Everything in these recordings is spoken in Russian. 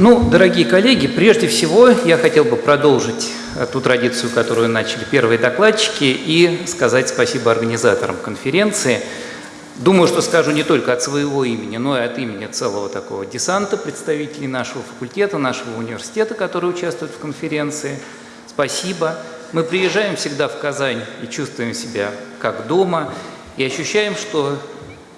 Ну, дорогие коллеги, прежде всего я хотел бы продолжить э, ту традицию, которую начали первые докладчики, и сказать спасибо организаторам конференции. Думаю, что скажу не только от своего имени, но и от имени целого такого десанта представителей нашего факультета, нашего университета, которые участвуют в конференции. Спасибо. Мы приезжаем всегда в Казань и чувствуем себя как дома, и ощущаем, что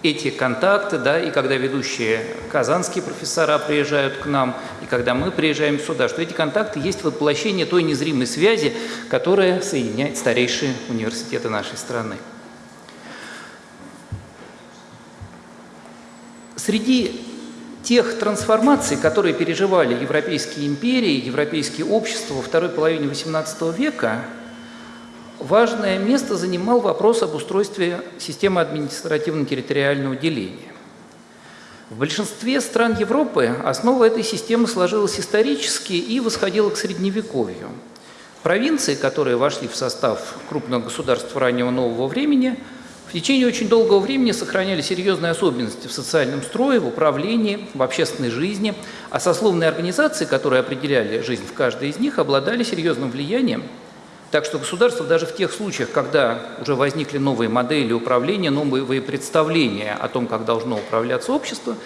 эти контакты, да, и когда ведущие казанские профессора приезжают к нам, и когда мы приезжаем сюда, что эти контакты есть воплощение той незримой связи, которая соединяет старейшие университеты нашей страны. Среди тех трансформаций, которые переживали европейские империи, европейские общества во второй половине XVIII века, важное место занимал вопрос об устройстве системы административно-территориального деления. В большинстве стран Европы основа этой системы сложилась исторически и восходила к Средневековью. Провинции, которые вошли в состав крупных государств раннего нового времени, в течение очень долгого времени сохраняли серьезные особенности в социальном строе, в управлении, в общественной жизни, а сословные организации, которые определяли жизнь в каждой из них, обладали серьезным влиянием так что государство даже в тех случаях, когда уже возникли новые модели управления, новые представления о том, как должно управляться общество,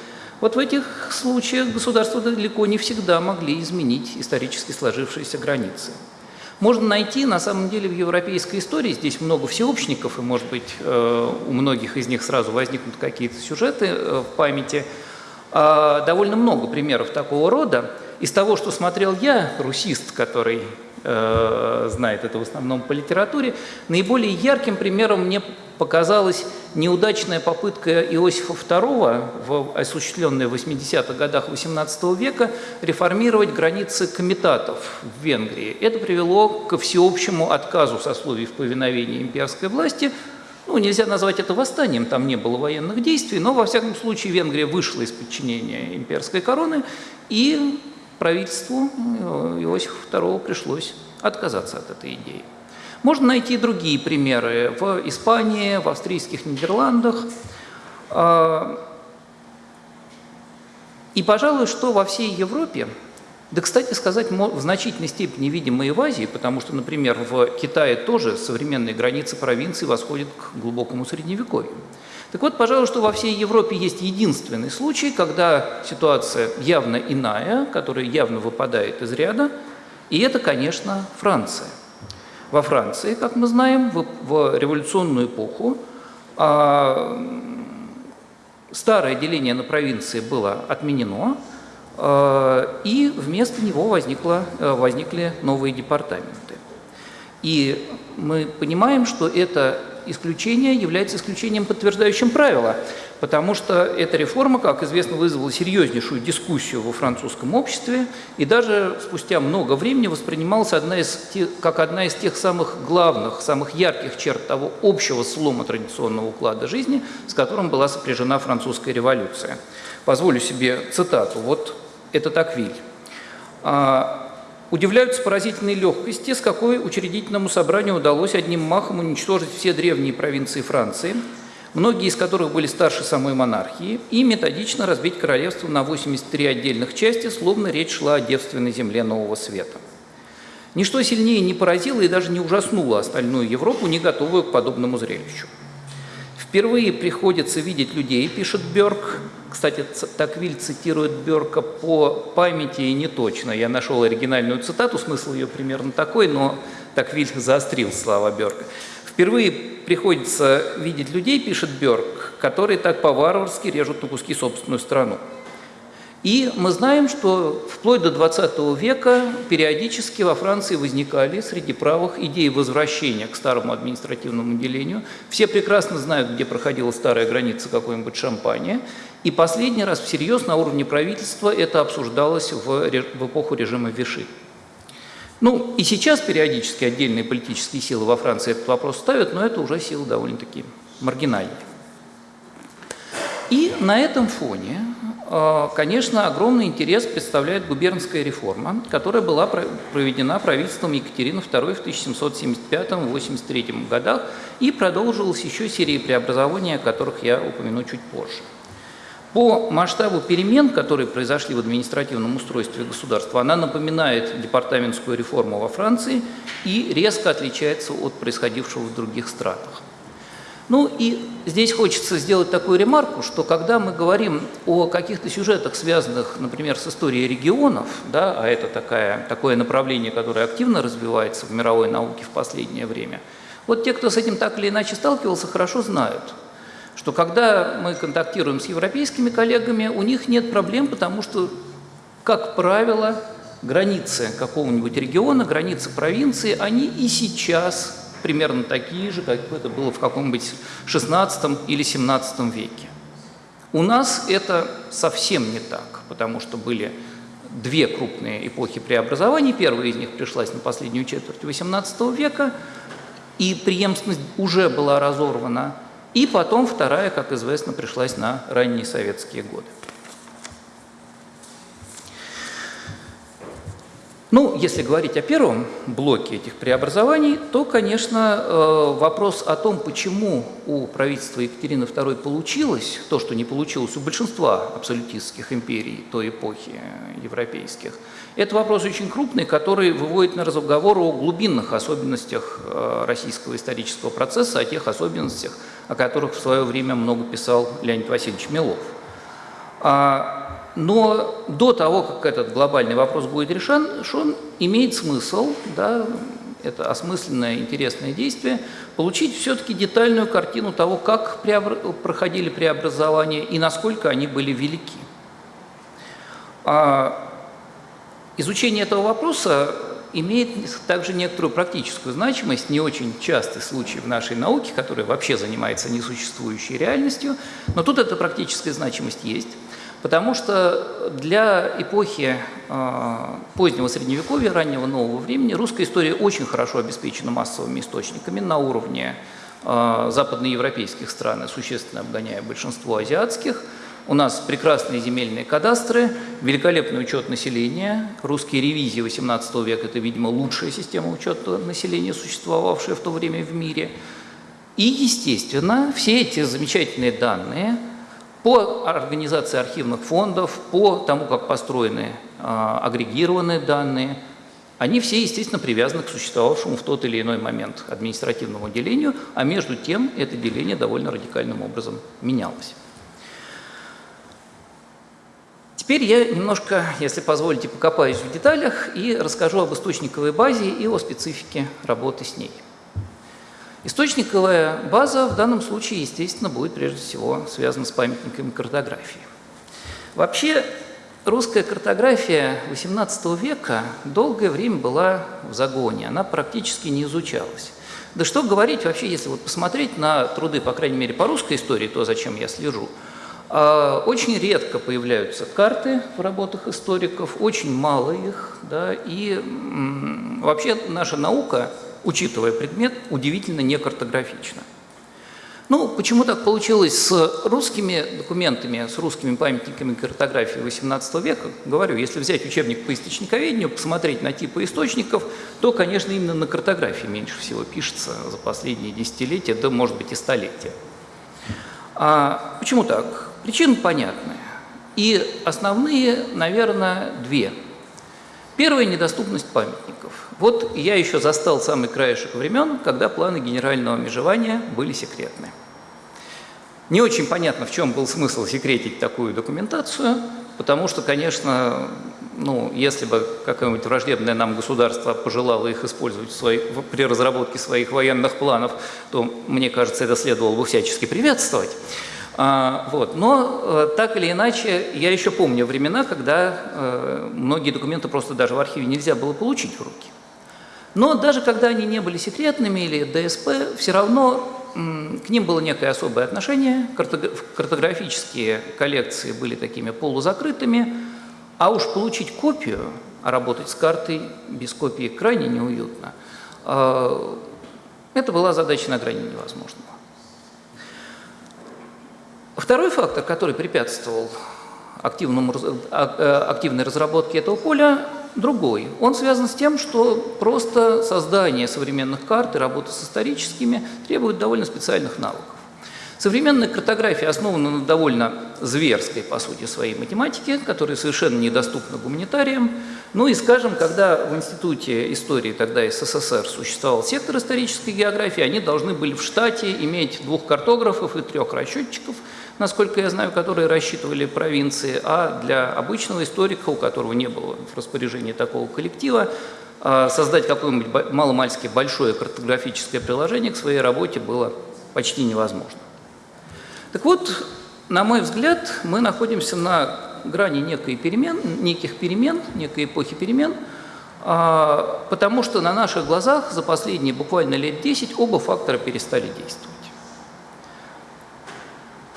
вот в этих случаях государства далеко не всегда могли изменить исторически сложившиеся границы. Можно найти, на самом деле, в европейской истории, здесь много всеобщников, и, может быть, э, у многих из них сразу возникнут какие-то сюжеты э, в памяти, а, довольно много примеров такого рода. Из того, что смотрел я, русист, который э, знает это в основном по литературе. Наиболее ярким примером мне показалась неудачная попытка Иосифа II, осуществленная в 80-х годах XVIII века, реформировать границы комитатов в Венгрии. Это привело ко всеобщему отказу сословий в повиновении имперской власти. Ну, нельзя назвать это восстанием, там не было военных действий, но, во всяком случае, Венгрия вышла из подчинения имперской короны, и правительству э, Иосифа II пришлось отказаться от этой идеи. Можно найти другие примеры в Испании, в австрийских Нидерландах. А, и, пожалуй, что во всей Европе, да, кстати сказать, в значительной степени видимо и в Азии, потому что, например, в Китае тоже современные границы провинции восходят к глубокому Средневековью. Так вот, пожалуй, что во всей Европе есть единственный случай, когда ситуация явно иная, которая явно выпадает из ряда, и это, конечно, Франция. Во Франции, как мы знаем, в, в революционную эпоху а, старое деление на провинции было отменено, а, и вместо него возникло, возникли новые департаменты. И мы понимаем, что это исключение является исключением, подтверждающим правило, потому что эта реформа, как известно, вызвала серьезнейшую дискуссию во французском обществе и даже спустя много времени воспринималась одна из как одна из тех самых главных, самых ярких черт того общего слома традиционного уклада жизни, с которым была сопряжена французская революция. Позволю себе цитату. Вот это Таквиль. «А, Удивляются поразительной легкости, с какой учредительному собранию удалось одним махом уничтожить все древние провинции Франции, многие из которых были старше самой монархии, и методично разбить королевство на 83 отдельных части, словно речь шла о девственной земле Нового Света. Ничто сильнее не поразило и даже не ужаснуло остальную Европу, не готовую к подобному зрелищу. Впервые приходится видеть людей, пишет Бёрк. Кстати, Таквиль цитирует Бёрка по памяти и не точно. Я нашел оригинальную цитату, смысл ее примерно такой, но Таквиль заострил слова Бёрка. Впервые приходится видеть людей, пишет Бёрк, которые так по-варварски режут на куски собственную страну. И мы знаем, что вплоть до 20 века периодически во Франции возникали среди правых идеи возвращения к старому административному делению. Все прекрасно знают, где проходила старая граница какой-нибудь Шампания. И последний раз всерьез на уровне правительства это обсуждалось в, в эпоху режима Виши. Ну и сейчас периодически отдельные политические силы во Франции этот вопрос ставят, но это уже силы довольно-таки маргинальные. И на этом фоне конечно, огромный интерес представляет губернская реформа, которая была проведена правительством Екатерины II в 1775-83 годах и продолжилась еще серией преобразований, о которых я упомяну чуть позже. По масштабу перемен, которые произошли в административном устройстве государства, она напоминает департаментскую реформу во Франции и резко отличается от происходившего в других странах. Ну и здесь хочется сделать такую ремарку, что когда мы говорим о каких-то сюжетах, связанных, например, с историей регионов, да, а это такая, такое направление, которое активно развивается в мировой науке в последнее время, вот те, кто с этим так или иначе сталкивался, хорошо знают, что когда мы контактируем с европейскими коллегами, у них нет проблем, потому что, как правило, границы какого-нибудь региона, границы провинции, они и сейчас примерно такие же, как это было в каком-нибудь 16 или 17 веке. У нас это совсем не так, потому что были две крупные эпохи преобразований. Первая из них пришлась на последнюю четверть XVIII века, и преемственность уже была разорвана. И потом вторая, как известно, пришлась на ранние советские годы. Ну, если говорить о первом блоке этих преобразований, то, конечно, э, вопрос о том, почему у правительства Екатерины II получилось то, что не получилось у большинства абсолютистских империй той эпохи европейских, это вопрос очень крупный, который выводит на разговор о глубинных особенностях э, российского исторического процесса, о тех особенностях, о которых в свое время много писал Леонид Васильевич Милов. Но до того, как этот глобальный вопрос будет решен, он имеет смысл, да, это осмысленное, интересное действие, получить все-таки детальную картину того, как преобр... проходили преобразования и насколько они были велики. А изучение этого вопроса имеет также некоторую практическую значимость, не очень частый случай в нашей науке, которая вообще занимается несуществующей реальностью, но тут эта практическая значимость есть. Потому что для эпохи э, позднего Средневековья, раннего нового времени, русская история очень хорошо обеспечена массовыми источниками на уровне э, западноевропейских стран, существенно обгоняя большинство азиатских. У нас прекрасные земельные кадастры, великолепный учет населения. Русские ревизии XVIII века – это, видимо, лучшая система учета населения, существовавшая в то время в мире. И, естественно, все эти замечательные данные – по организации архивных фондов, по тому, как построены а, агрегированные данные, они все, естественно, привязаны к существовавшему в тот или иной момент административному делению, а между тем это деление довольно радикальным образом менялось. Теперь я немножко, если позволите, покопаюсь в деталях и расскажу об источниковой базе и о специфике работы с ней. Источниковая база в данном случае, естественно, будет прежде всего связана с памятниками картографии. Вообще, русская картография XVIII века долгое время была в загоне, она практически не изучалась. Да что говорить вообще, если вот посмотреть на труды, по крайней мере, по русской истории, то, зачем я слежу, а, очень редко появляются карты в работах историков, очень мало их, да, и вообще наша наука учитывая предмет, удивительно не картографично. Ну, почему так получилось с русскими документами, с русскими памятниками картографии XVIII века? Говорю, если взять учебник по источниковедению, посмотреть на типы источников, то, конечно, именно на картографии меньше всего пишется за последние десятилетия, да, может быть, и столетия. А почему так? Причины понятны. И основные, наверное, две – Первая – недоступность памятников. Вот я еще застал самый краешек времен, когда планы генерального межевания были секретны. Не очень понятно, в чем был смысл секретить такую документацию, потому что, конечно, ну, если бы какое-нибудь враждебное нам государство пожелало их использовать в своей, при разработке своих военных планов, то, мне кажется, это следовало бы всячески приветствовать. А, вот. Но э, так или иначе, я еще помню времена, когда э, многие документы просто даже в архиве нельзя было получить в руки. Но даже когда они не были секретными или ДСП, все равно к ним было некое особое отношение. Картографические коллекции были такими полузакрытыми, а уж получить копию, а работать с картой без копии крайне неуютно, э, это была задача на грани невозможного. Второй фактор, который препятствовал активному, а, э, активной разработке этого поля, другой. Он связан с тем, что просто создание современных карт и работа с историческими требует довольно специальных навыков. Современная картография основана на довольно зверской, по сути, своей математике, которая совершенно недоступна гуманитариям. Ну и, скажем, когда в Институте истории тогда СССР существовал сектор исторической географии, они должны были в штате иметь двух картографов и трех расчетчиков, насколько я знаю, которые рассчитывали провинции, а для обычного историка, у которого не было в распоряжении такого коллектива, а, создать какое-нибудь маломальски большое картографическое приложение к своей работе было почти невозможно. Так вот, на мой взгляд, мы находимся на грани некой перемен, неких перемен, некой эпохи перемен, а, потому что на наших глазах за последние буквально лет 10 оба фактора перестали действовать.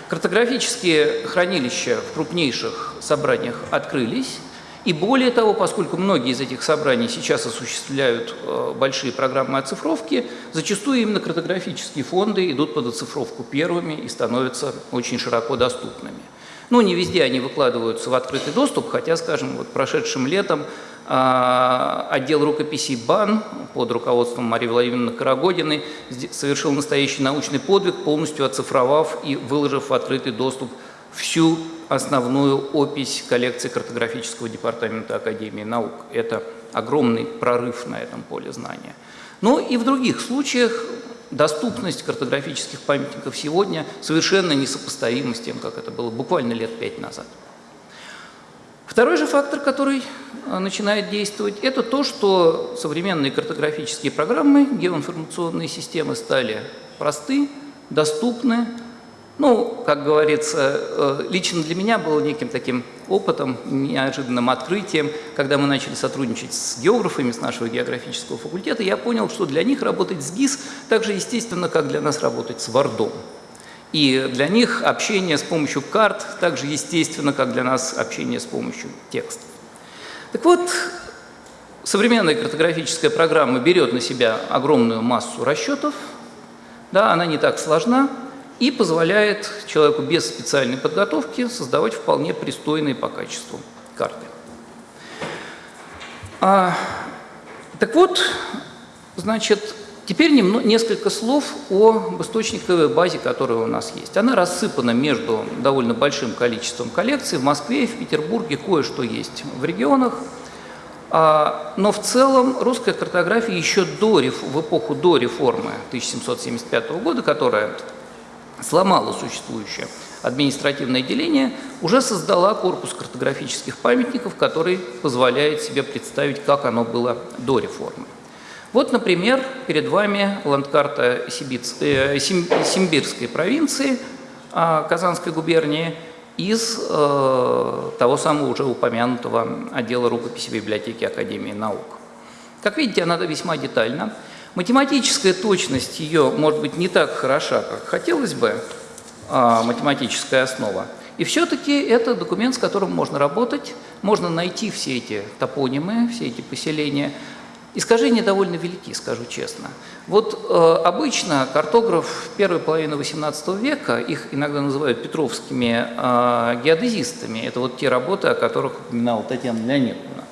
Картографические хранилища в крупнейших собраниях открылись, и более того, поскольку многие из этих собраний сейчас осуществляют э, большие программы оцифровки, зачастую именно картографические фонды идут под оцифровку первыми и становятся очень широко доступными. Ну, не везде они выкладываются в открытый доступ, хотя, скажем, вот прошедшим летом отдел рукописей БАН под руководством Марии Владимировны Карагодиной совершил настоящий научный подвиг, полностью оцифровав и выложив в открытый доступ всю основную опись коллекции картографического департамента Академии наук. Это огромный прорыв на этом поле знания. Но ну и в других случаях доступность картографических памятников сегодня совершенно несопоставима с тем, как это было буквально лет пять назад. Второй же фактор, который а, начинает действовать, это то, что современные картографические программы, геоинформационные системы стали просты, доступны, ну, как говорится, э, лично для меня было неким таким опытом, неожиданным открытием, когда мы начали сотрудничать с географами с нашего географического факультета, я понял, что для них работать с ГИС так же естественно, как для нас работать с Вардом. И для них общение с помощью карт так же естественно, как для нас общение с помощью текстов. Так вот, современная картографическая программа берет на себя огромную массу расчетов, да, она не так сложна, и позволяет человеку без специальной подготовки создавать вполне пристойные по качеству карты. А, так вот, значит, теперь немного, несколько слов об источниковой базе, которая у нас есть. Она рассыпана между довольно большим количеством коллекций. В Москве в Петербурге кое-что есть в регионах. А, но в целом русская картография еще до, в эпоху до реформы 1775 года, которая сломала существующее административное деление, уже создала корпус картографических памятников, который позволяет себе представить, как оно было до реформы. Вот, например, перед вами ландкарта Сибиц, э, Симбирской провинции э, Казанской губернии из э, того самого уже упомянутого отдела рукописи библиотеки Академии наук. Как видите, она весьма детальна. Математическая точность ее может быть не так хороша, как хотелось бы, а, математическая основа. И все-таки это документ, с которым можно работать, можно найти все эти топонимы, все эти поселения. Искажения довольно велики, скажу честно. Вот э, обычно картограф первой половины XVIII века, их иногда называют петровскими э, геодезистами, это вот те работы, о которых упоминала Татьяна Леонидовна.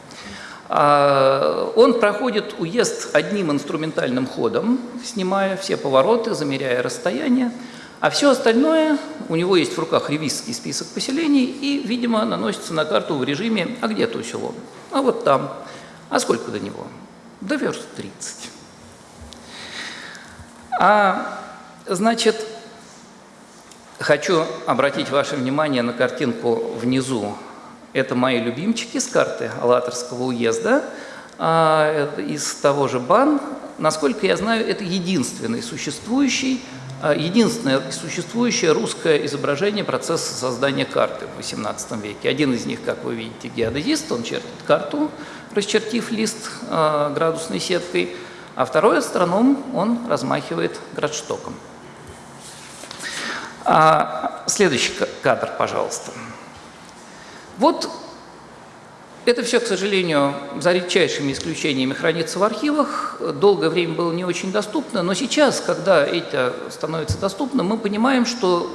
А, он проходит уезд одним инструментальным ходом, снимая все повороты, замеряя расстояние, а все остальное, у него есть в руках ревизский список поселений и, видимо, наносится на карту в режиме «а где то село?» А вот там. А сколько до него? До верст 30. А, значит, хочу обратить ваше внимание на картинку внизу это мои любимчики с карты Алаторского уезда а, из того же БАН. Насколько я знаю, это единственный существующий, а, единственное существующее русское изображение процесса создания карты в XVIII веке. Один из них, как вы видите, геодезист, он чертит карту, расчертив лист а, градусной сеткой, а второй астроном, он размахивает градштоком. Следующий кадр, пожалуйста. Вот это все, к сожалению, за редчайшими исключениями хранится в архивах, долгое время было не очень доступно, но сейчас, когда это становится доступным, мы понимаем, что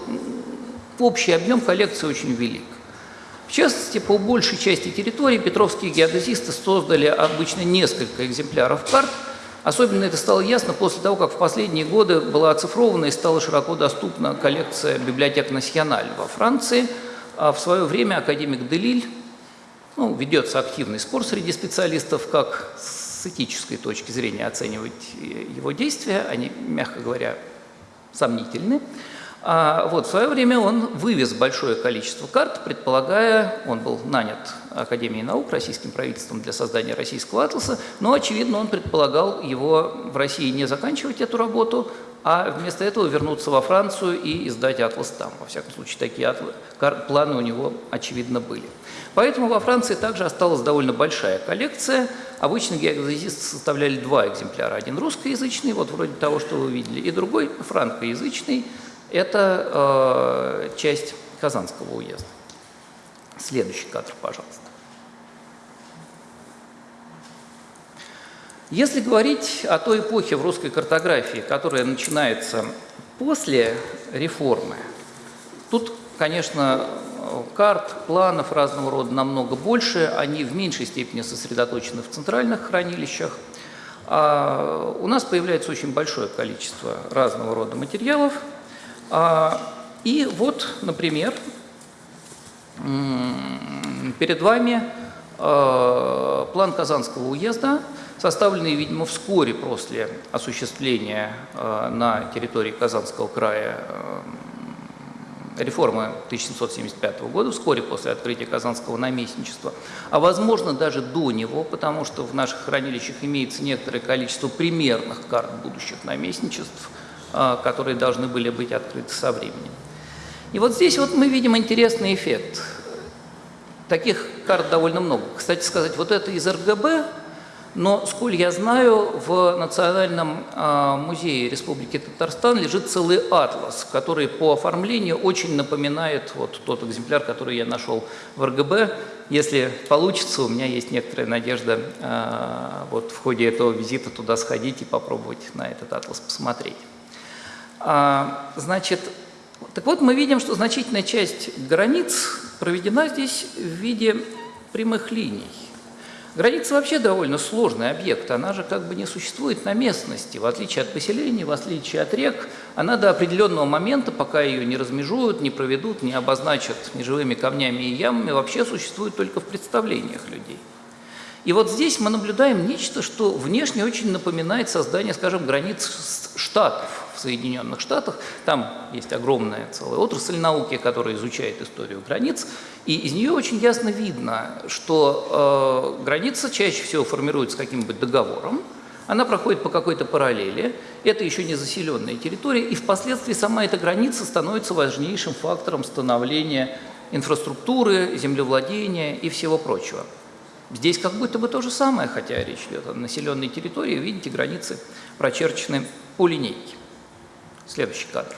общий объем коллекции очень велик. В частности, по большей части территории петровские геодезисты создали обычно несколько экземпляров карт, Особенно это стало ясно после того, как в последние годы была оцифрована и стала широко доступна коллекция библиотек Националь во Франции. А в свое время академик Делиль, ну, ведется активный спор среди специалистов, как с этической точки зрения оценивать его действия, они, мягко говоря, сомнительны. А вот в свое время он вывез большое количество карт, предполагая, он был нанят Академией наук, российским правительством для создания российского атласа, но, очевидно, он предполагал его в России не заканчивать эту работу, а вместо этого вернуться во Францию и издать атлас там. Во всяком случае, такие атлас, планы у него, очевидно, были. Поэтому во Франции также осталась довольно большая коллекция. Обычно геодезисты составляли два экземпляра. Один русскоязычный, вот вроде того, что вы видели, и другой франкоязычный – это э, часть Казанского уезда. Следующий кадр, пожалуйста. Если говорить о той эпохе в русской картографии, которая начинается после реформы, тут, конечно, карт, планов разного рода намного больше, они в меньшей степени сосредоточены в центральных хранилищах. А у нас появляется очень большое количество разного рода материалов, и вот, например, перед вами а, план Казанского уезда, составленный, видимо, вскоре после осуществления а, на территории Казанского края реформы 1775 года, вскоре после открытия Казанского наместничества, а возможно даже до него, потому что в наших хранилищах имеется некоторое количество примерных карт будущих наместничеств – а, которые должны были быть открыты со временем. И вот здесь вот мы видим интересный эффект. Таких карт довольно много. Кстати сказать, вот это из РГБ, но, сколь я знаю, в Национальном а, музее Республики Татарстан лежит целый атлас, который по оформлению очень напоминает вот тот экземпляр, который я нашел в РГБ. Если получится, у меня есть некоторая надежда а, вот в ходе этого визита туда сходить и попробовать на этот атлас посмотреть. А, значит, так вот мы видим, что значительная часть границ проведена здесь в виде прямых линий. Граница вообще довольно сложный объект, она же как бы не существует на местности, в отличие от поселений, в отличие от рек, она до определенного момента, пока ее не размежуют, не проведут, не обозначат неживыми камнями и ямами, вообще существует только в представлениях людей. И вот здесь мы наблюдаем нечто, что внешне очень напоминает создание, скажем, границ штатов. Соединенных Штатах. Там есть огромная целая отрасль науки, которая изучает историю границ. И из нее очень ясно видно, что э, граница чаще всего формируется каким-нибудь договором, она проходит по какой-то параллели, это еще не заселенная территория, и впоследствии сама эта граница становится важнейшим фактором становления инфраструктуры, землевладения и всего прочего. Здесь как будто бы то же самое, хотя речь идет о населенной территории, видите, границы прочерчены по линейке. Следующий кадр.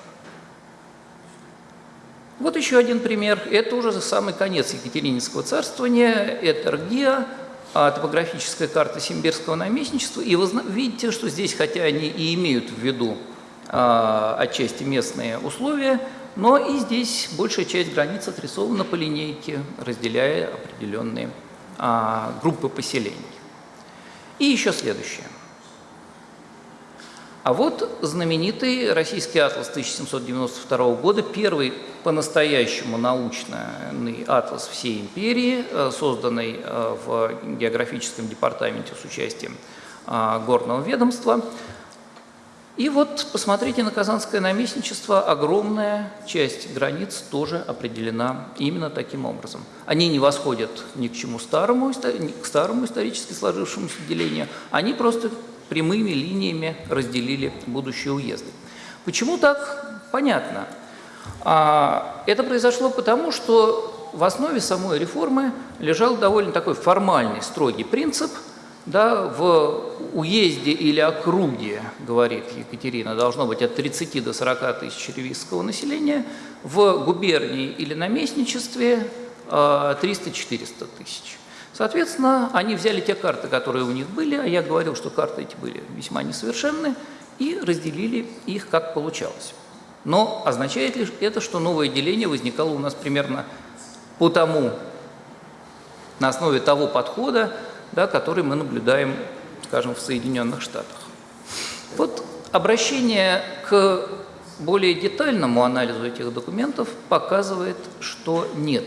Вот еще один пример. Это уже самый конец Екатерининского царствования. Это Ргия, а, топографическая карта Симбирского наместничества. И вы видите, что здесь, хотя они и имеют в виду а, отчасти местные условия, но и здесь большая часть границ отрисована по линейке, разделяя определенные а, группы поселений. И еще следующее. А вот знаменитый российский атлас 1792 года, первый по-настоящему научный атлас всей империи, э, созданный э, в географическом департаменте с участием э, горного ведомства. И вот посмотрите на Казанское наместничество, огромная часть границ тоже определена именно таким образом. Они не восходят ни к чему старому, ни к старому исторически сложившемуся делению, они просто прямыми линиями разделили будущие уезды. Почему так? Понятно. А, это произошло потому, что в основе самой реформы лежал довольно такой формальный, строгий принцип. Да, в уезде или округе, говорит Екатерина, должно быть от 30 до 40 тысяч ревизского населения, в губернии или наместничестве 300-400 а, тысяч. Соответственно, они взяли те карты, которые у них были, а я говорил, что карты эти были весьма несовершенны, и разделили их как получалось. Но означает ли это, что новое деление возникало у нас примерно по тому, на основе того подхода, да, который мы наблюдаем, скажем, в Соединенных Штатах? Вот обращение к более детальному анализу этих документов показывает, что нет.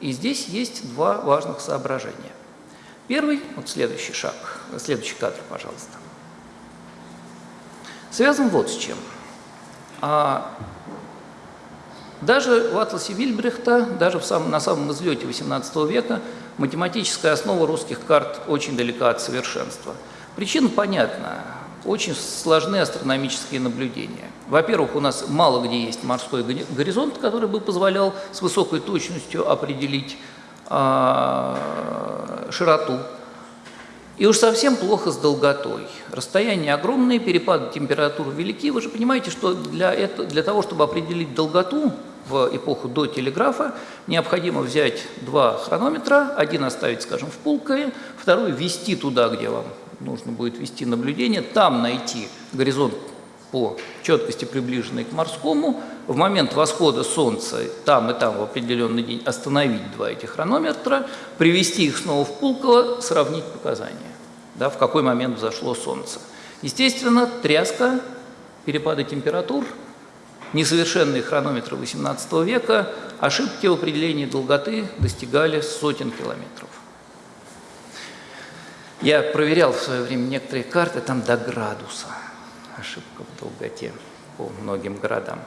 И здесь есть два важных соображения. Первый, вот следующий шаг, следующий кадр, пожалуйста, связан вот с чем. А даже в атласе Вильбрехта, даже в самом, на самом излете XVIII века, математическая основа русских карт очень далека от совершенства. Причина понятна очень сложны астрономические наблюдения. Во-первых, у нас мало где есть морской горизонт, который бы позволял с высокой точностью определить э, широту. И уж совсем плохо с долготой. Расстояния огромные, перепады температур велики. Вы же понимаете, что для, это, для того, чтобы определить долготу в эпоху до телеграфа, необходимо взять два хронометра, один оставить, скажем, в Пулкове, второй ввести туда, где вам нужно будет вести наблюдение, там найти горизонт по четкости, приближенный к морскому, в момент восхода Солнца там и там в определенный день остановить два этих хронометра, привести их снова в Пулково, сравнить показания, да, в какой момент взошло Солнце. Естественно, тряска, перепады температур, несовершенные хронометры XVIII века, ошибки в определении долготы достигали сотен километров. Я проверял в свое время некоторые карты, там до градуса ошибка в долготе по многим городам.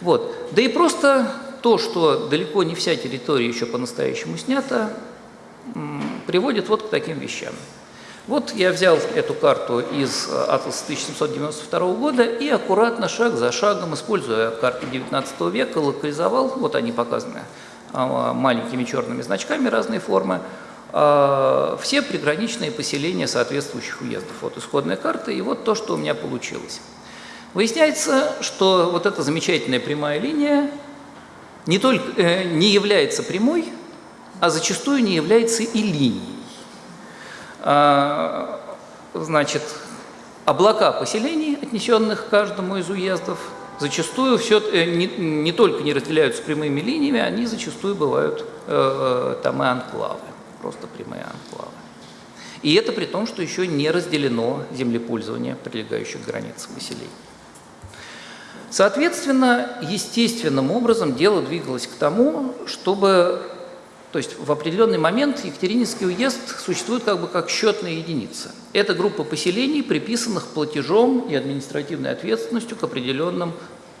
Вот. Да и просто то, что далеко не вся территория еще по-настоящему снята, приводит вот к таким вещам. Вот я взял эту карту из э, атласа 1792 года и аккуратно, шаг за шагом, используя карты 19 века, локализовал, вот они показаны а, маленькими черными значками разной формы, а, все приграничные поселения соответствующих уездов. Вот исходная карта, и вот то, что у меня получилось. Выясняется, что вот эта замечательная прямая линия не, только, э, не является прямой, а зачастую не является и линией. А, значит, облака поселений, отнесенных к каждому из уездов, зачастую все, э, не, не только не разделяются прямыми линиями, они зачастую бывают э, э там и анклавы просто прямые анклавы. И это при том, что еще не разделено землепользование прилегающих границ поселений. Соответственно, естественным образом дело двигалось к тому, чтобы, то есть в определенный момент Екатерининский уезд существует как бы как счетная единица. Это группа поселений, приписанных платежом и административной ответственностью к определенным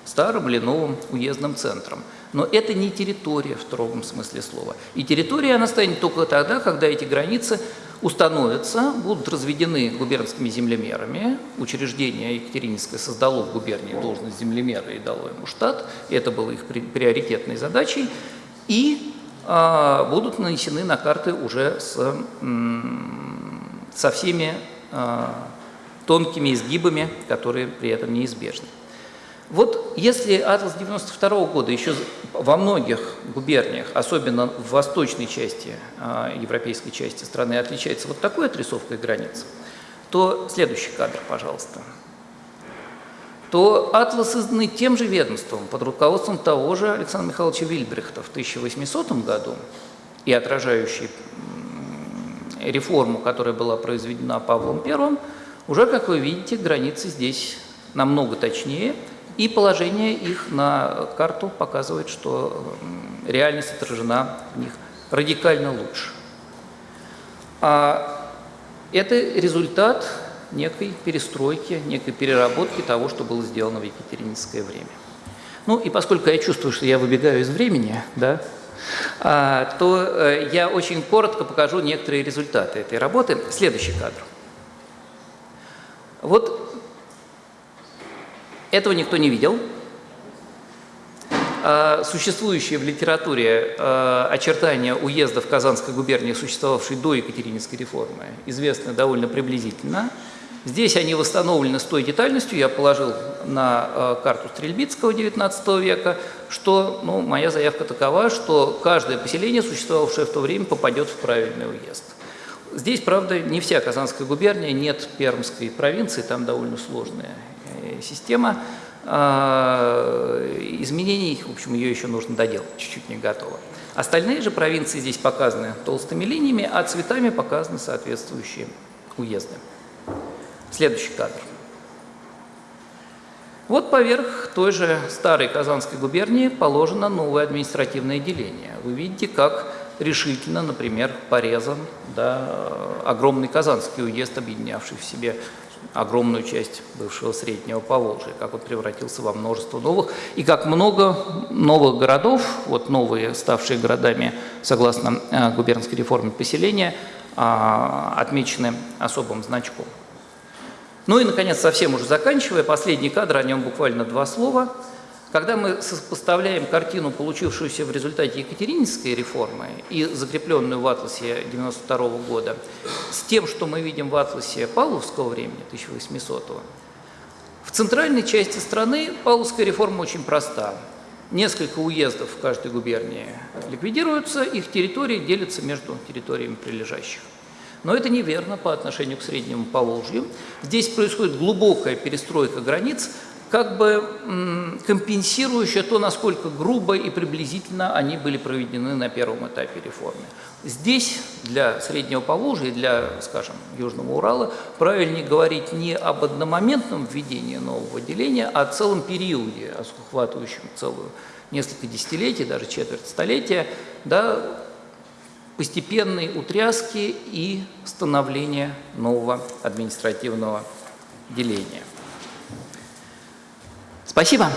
старым или новым уездным центрам. Но это не территория в строгом смысле слова. И территория она станет только тогда, когда эти границы установятся, будут разведены губернскими землемерами. Учреждение Екатерининское создало в губернии должность землемера и дало ему штат. Это было их приоритетной задачей. И будут нанесены на карты уже с, со всеми а, тонкими изгибами, которые при этом неизбежны. Вот если атлас 92 -го года еще во многих губерниях, особенно в восточной части, а, европейской части страны, отличается вот такой отрисовкой границ, то следующий кадр, пожалуйста, то атлас изданный тем же ведомством под руководством того же Александра Михайловича Вильбрехта в 1800 году и отражающий реформу, которая была произведена Павлом I, уже, как вы видите, границы здесь намного точнее – и положение их на карту показывает, что реальность отражена в них радикально лучше. А это результат некой перестройки, некой переработки того, что было сделано в Екатерининское время. Ну и поскольку я чувствую, что я выбегаю из времени, да, а, то э, я очень коротко покажу некоторые результаты этой работы. Следующий кадр. Вот этого никто не видел. А, существующие в литературе а, очертания уездов Казанской губернии, существовавшей до Екатерининской реформы, известны довольно приблизительно. Здесь они восстановлены с той детальностью, я положил на а, карту Стрельбицкого XIX века, что ну, моя заявка такова, что каждое поселение, существовавшее в то время, попадет в правильный уезд. Здесь, правда, не вся Казанская губерния, нет Пермской провинции, там довольно сложная система. А, изменений, в общем, ее еще нужно доделать, чуть-чуть не готова. Остальные же провинции здесь показаны толстыми линиями, а цветами показаны соответствующие уезды. Следующий кадр. Вот поверх той же старой Казанской губернии положено новое административное деление. Вы видите, как решительно, например, порезан да, огромный Казанский уезд, объединявший в себе огромную часть бывшего Среднего Поволжья, как он превратился во множество новых, и как много новых городов, вот новые, ставшие городами, согласно э, губернской реформе поселения, а, отмечены особым значком. Ну и, наконец, совсем уже заканчивая, последний кадр, о нем буквально два слова – когда мы сопоставляем картину, получившуюся в результате Екатерининской реформы и закрепленную в атласе 92 -го года, с тем, что мы видим в атласе Павловского времени, 1800 -го, в центральной части страны Павловская реформа очень проста. Несколько уездов в каждой губернии ликвидируются, их территории делятся между территориями прилежащих. Но это неверно по отношению к Среднему Поволжью. Здесь происходит глубокая перестройка границ, как бы компенсирующая то, насколько грубо и приблизительно они были проведены на первом этапе реформы. Здесь для Среднего Поволжья для, скажем, Южного Урала правильнее говорить не об одномоментном введении нового деления, а о целом периоде, охватывающем целую несколько десятилетий, даже четверть столетия, да, постепенной утряски и становления нового административного деления. Спасибо.